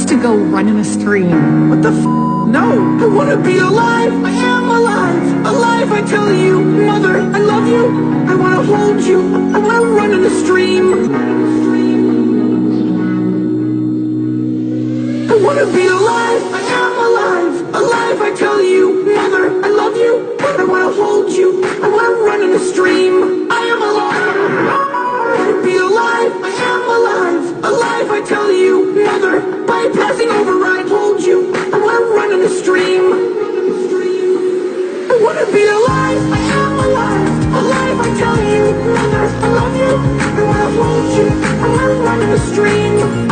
wants to go run in a stream? What the f? No, I want to be alive. I am alive. Alive, I tell you. Mother, I love you. I want to hold you. I want to run in a stream. I want to be alive. I am alive. Alive, I tell you. Mother, I love you. I want to hold you. I want to run in a stream. I am alive. I wanna be alive. I am alive. Alive, I tell you. to be alive. I am alive, alive. I tell you, I love you. And I hold you, I'm not running a stream.